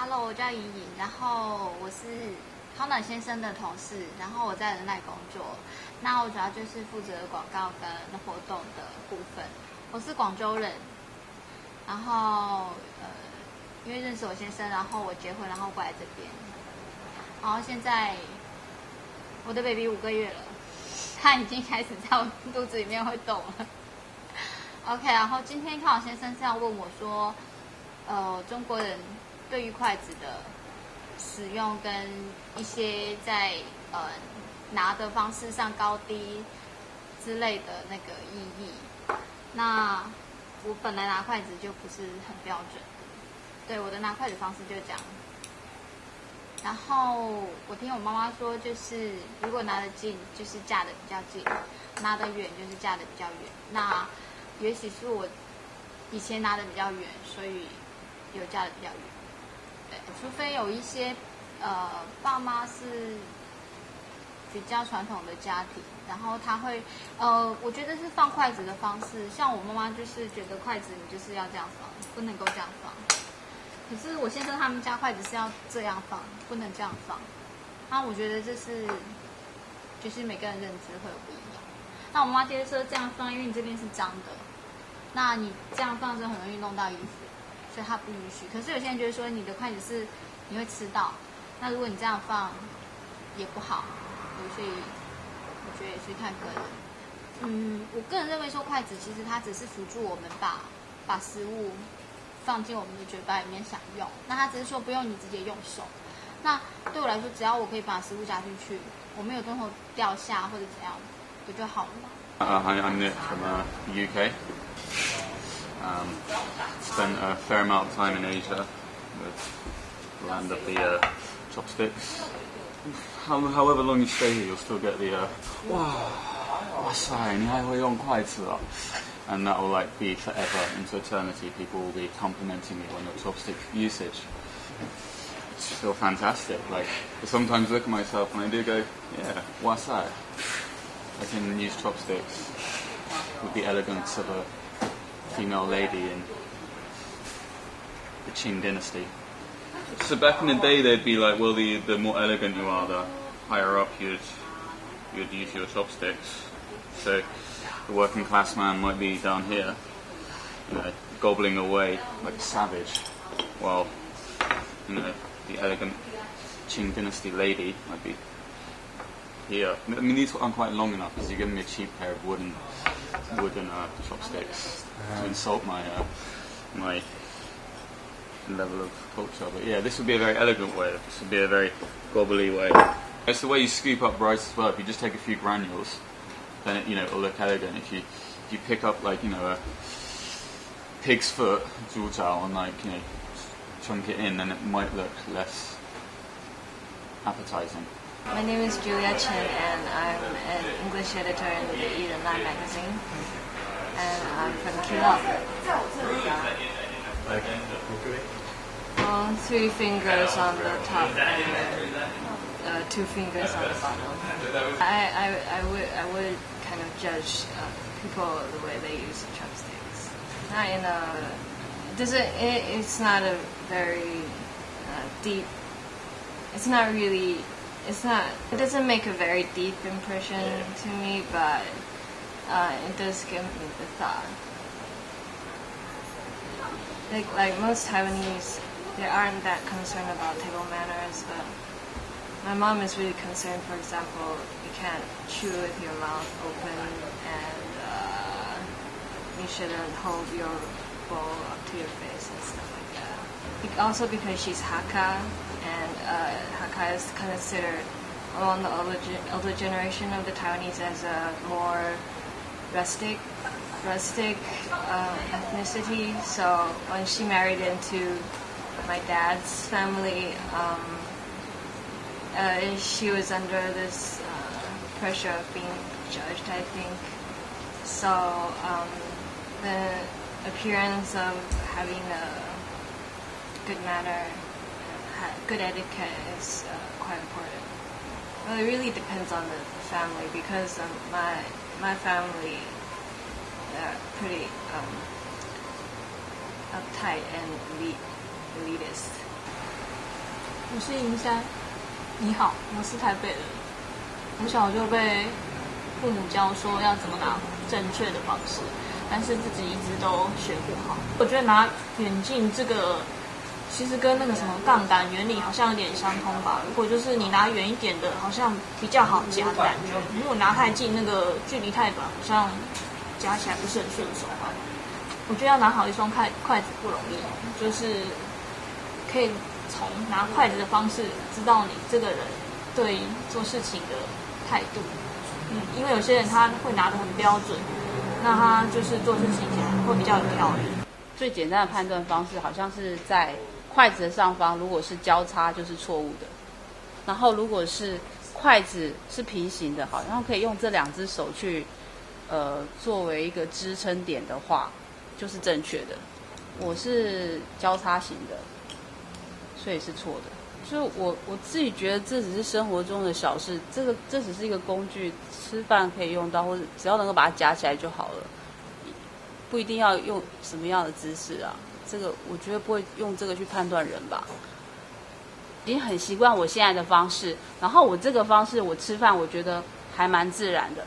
Hello，我叫怡颖，然后我是康暖先生的同事，然后我在人奈工作。那我主要就是负责广告跟活动的部分。我是广州人，然后呃，因为认识我先生，然后我结婚，然后过来这边。然后现在我的 baby 五个月了，他已经开始在我肚子里面会动了。OK，然后今天康老先生这样问我说，呃，中国人对于筷子的使用跟一些在呃拿的方式上高低之类的那个意义。那我本来拿筷子就不是很标准，对我的拿筷子方式就这样。然后我听我妈妈说，就是如果拿得近，就是架的比较近；拿得远，就是架的比较远。那也许是我以前拿的比较远，所以有架的比较远。对，除非有一些呃爸妈是比较传统的家庭，然后他会呃，我觉得是放筷子的方式，像我妈妈就是觉得筷子你就是要这样放，不能够这样放。可是我先生他们家筷子是要这样放，不能这样放。那我觉得这是就是每个人认知会有不一样。那我妈妈接着说这样放，因为你这边是脏的。那你这样放就很容易弄到衣服，所以他不允许。可是有些人觉得说你的筷子是你会吃到，那如果你这样放也不好，所以我觉得也是看个人。嗯，我个人认为说筷子其实它只是辅助我们把把食物放进我们的嘴巴里面享用，那它只是说不用你直接用手。那对我来说，只要我可以把食物夹进去，我没有东西掉下或者怎样，不就好了吗？Uh, hi, I'm Nick from UK. Um, spent a fair amount of time in Asia, the land of the uh, chopsticks. How, however long you stay here, you'll still get the wow, uh, wow, and that will like be forever into eternity. People will be complimenting you on your chopstick usage. It's still fantastic. Like I sometimes look at myself and I do go, yeah, what's that? I can use chopsticks with the elegance of a female lady in the Qing dynasty. So back in the day, they'd be like, well, the the more elegant you are, the higher up you'd you'd use your chopsticks. So the working class man might be down here, you know, gobbling away like a savage, while you know the elegant Qing dynasty lady might be here. I mean, these aren't quite long enough because you're giving me a cheap pair of wooden wooden uh, chopsticks to insult my uh, my level of culture. But yeah, this would be a very elegant way. This would be a very gobbly way. It's the way you scoop up rice as well. If you just take a few granules, then it, you know it'll look elegant. If you if you pick up like you know a pig's foot, zhuzhao, and like you know chunk it in, then it might look less appetizing. My name is Julia Chen, and I'm an English editor in the Eden Line magazine. And I'm from Keelung. Well, three fingers on the top and uh, two fingers on the bottom. I, I, I, would, I would kind of judge uh, people the way they use chopsticks. Not in a, does it, it it's not a very uh, deep, it's not really it's not it doesn't make a very deep impression to me but uh, it does give me the thought. Like like most Taiwanese they aren't that concerned about table manners but my mom is really concerned for example you can't chew with your mouth open and uh, you shouldn't hold your bowl up to your face and stuff like that also because she's Hakka and uh, Hakka is considered among the older, older generation of the Taiwanese as a more rustic, rustic uh, ethnicity. So when she married into my dad's family, um, uh, she was under this uh, pressure of being judged, I think. So um, the appearance of having a good manner good etiquette is uh, quite important. Well, it really depends on the family because um, my my family are pretty um, uptight and elite, elitist. 我是银山，你好，我是台北人。从小就被父母教说要怎么拿正确的方式，但是自己一直都学不好。我觉得拿远近这个， 其实跟那个什么杠杆原理好像有点相通吧。如果就是你拿远一点的，好像比较好夹的感觉；如果拿太近，那个距离太短，好像夹起来不是很顺手吧。我觉得要拿好一双筷筷子不容易，就是可以从拿筷子的方式知道你这个人对做事情的态度。嗯，因为有些人他会拿得很标准，那他就是做事情起来会比较有条理。最简单的判断方式好像是在筷子的上方，如果是交叉就是错误的，然后如果是筷子是平行的，好，然后可以用这两只手去呃作为一个支撑点的话。就是正确的，我是交叉型的，所以是错的。就我我自己觉得这只是生活中的小事，这个这只是一个工具，吃饭可以用到，或者只要能够把它夹起来就好了，不一定要用什么样的姿势啊。这个我觉得不会用这个去判断人吧。已经很习惯我现在的方式，然后我这个方式我吃饭我觉得还蛮自然的。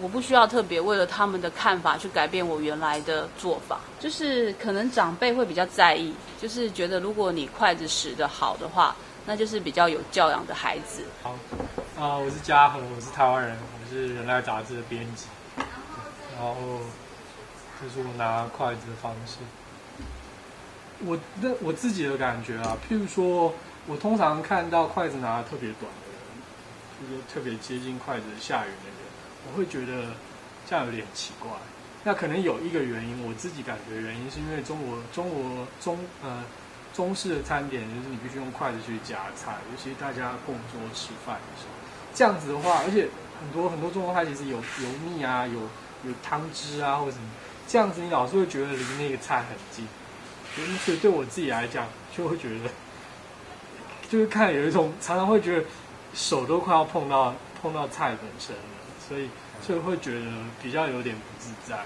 我不需要特别为了他们的看法去改变我原来的做法，就是可能长辈会比较在意，就是觉得如果你筷子使得好的话，那就是比较有教养的孩子。好，啊，我是嘉禾，我是台湾人，我是人类杂志的编辑，然后这是我拿筷子的方式。我的我自己的感觉啊，譬如说，我通常看到筷子拿的特别短的人，就是特别接近筷子下缘的人。我会觉得这样有点奇怪。那可能有一个原因，我自己感觉原因是因为中国中国中呃中式的餐点就是你必须用筷子去夹菜，尤其大家共桌吃饭的时候，这样子的话，而且很多很多中国菜其实有油腻啊，有有汤汁啊或者什么，这样子你老是会觉得离那个菜很近，所以对我自己来讲就会觉得，就是看有一种常常会觉得手都快要碰到碰到菜本身了。所以，就会觉得比较有点不自在。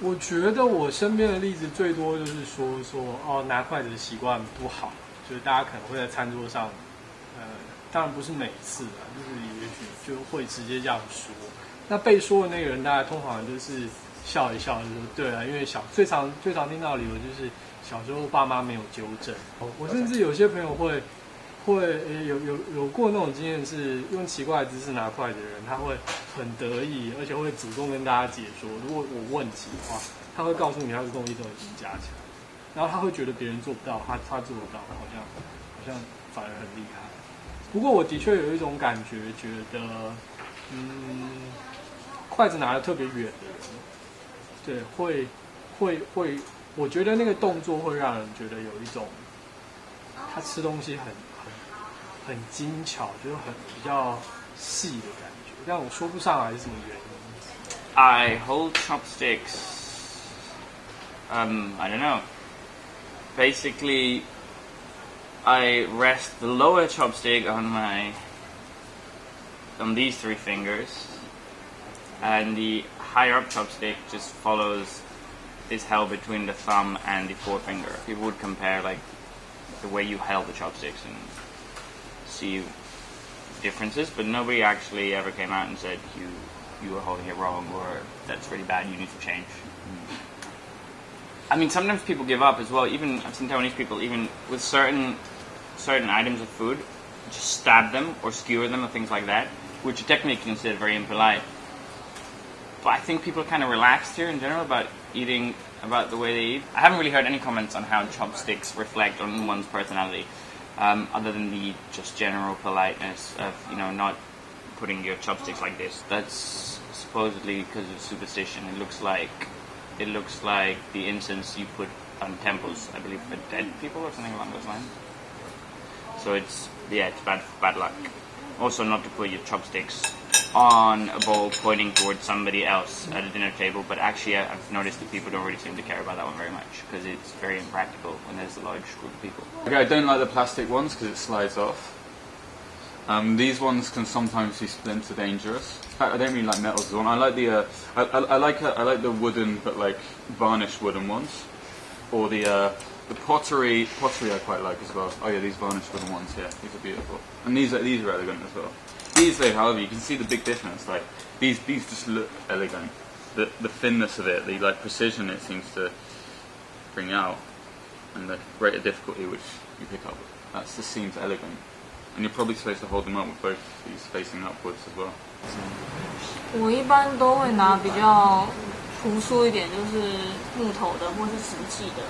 我觉得我身边的例子最多就是说说哦，拿筷子的习惯不好，就是大家可能会在餐桌上，呃，当然不是每次啊，就是也许就会直接这样说。那被说的那个人，大家通常就是笑一笑，就说对啊，因为小最常最常听到的理由就是小时候爸妈没有纠正。我甚至有些朋友会。会有有有过那种经验，是用奇怪的姿势拿筷子的人，他会很得意，而且会主动跟大家解说。如果我问题的话，他会告诉你他的东西都已经加强，然后他会觉得别人做不到，他他做得到，好像好像反而很厉害。不过我的确有一种感觉，觉得嗯，筷子拿的特别远的人，对，会会会，我觉得那个动作会让人觉得有一种他吃东西很。很精巧，就是很比较细的感觉，但我说不上来是什么原因。I hold chopsticks. Um, I don't know. Basically, I rest the lower chopstick on my on these three fingers, and the higher up chopstick just follows is held between the thumb and the forefinger. People would compare like the way you held the chopsticks and see differences, but nobody actually ever came out and said you you were holding it wrong or that's really bad. You need to change. I mean, sometimes people give up as well. Even I've seen Taiwanese people, even with certain certain items of food, just stab them or skewer them or things like that, which are technically considered very impolite. But I think people are kind of relaxed here in general about eating, about the way they eat. I haven't really heard any comments on how chopsticks reflect on one's personality um, other than the just general politeness of you know not putting your chopsticks like this. That's supposedly because of superstition. It looks like it looks like the incense you put on temples, I believe, for dead people or something along those lines. So it's yeah, it's bad bad luck. Also, not to put your chopsticks on a bowl pointing towards somebody else at a dinner table, but actually I've noticed that people don't really seem to care about that one very much because it's very impractical when there's a large group of people. Okay, I don't like the plastic ones because it slides off. Um, these ones can sometimes be splinter dangerous. In fact, I don't really like metals one. I like the uh, I, I, I, like uh, I like the wooden but like varnished wooden ones, or the uh, The pottery, pottery I quite like as well. Oh yeah, these varnished wooden ones. Yeah, these are beautiful, and these are these are elegant as well. These, though, however, you can see the big difference. Like these, these just look elegant. The the thinness of it, the like precision it seems to bring out, and the greater difficulty which you pick up. That just seems elegant, and you're probably supposed to hold them up with both these facing upwards as well. 我一般都会拿比较朴素一点，就是木头的或是石器的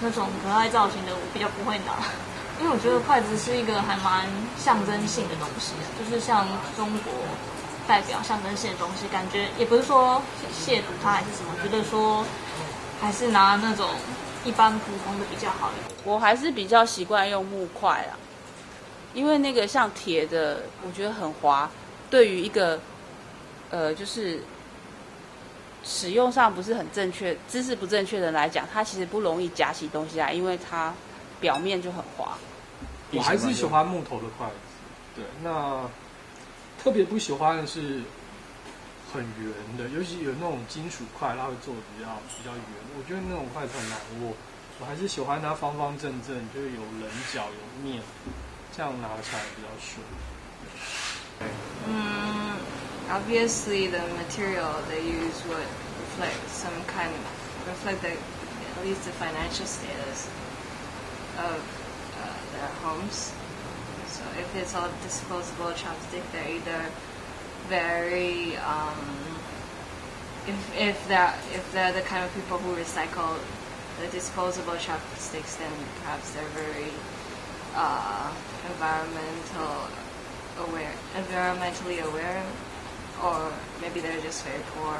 那种可爱造型的，我比较不会拿， 因为我觉得筷子是一个还蛮象征性的东西，就是像中国代表象征性的东西，感觉也不是说亵渎它还是什么，觉得说还是拿那种一般普通的比较好一点。我还是比较习惯用木筷啊，因为那个像铁的，我觉得很滑，对于一个呃就是使用上不是很正确、姿势不正确的人来讲，它其实不容易夹起东西来，因为它表面就很滑。我还是喜欢木头的筷子。对，那特别不喜欢的是很圆的，尤其有那种金属筷，它会做的比较比较圆。我觉得那种筷子很难握，我还是喜欢它方方正正，就是有棱角、有面，这样拿起来比较顺。Mm, obviously, the material they use would reflect some kind, of reflect the, at least the financial status of uh, their homes. So if it's all disposable chopstick, they're either very, um, if if they're if they're the kind of people who recycle the disposable chopsticks, then perhaps they're very uh, environmental aware, environmentally aware, or maybe they're just very poor